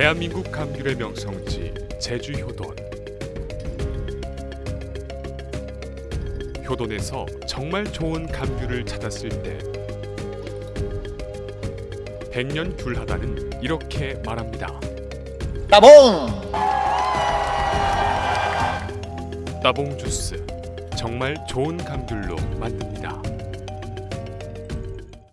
대한민국 감귤의 명성지 제주 효돈. 효돈에서 정말 좋은 감귤을 찾았을 때 백년 귤하다는 이렇게 말합니다. 따봉! 따봉 주스 정말 좋은 감귤로 만듭니다.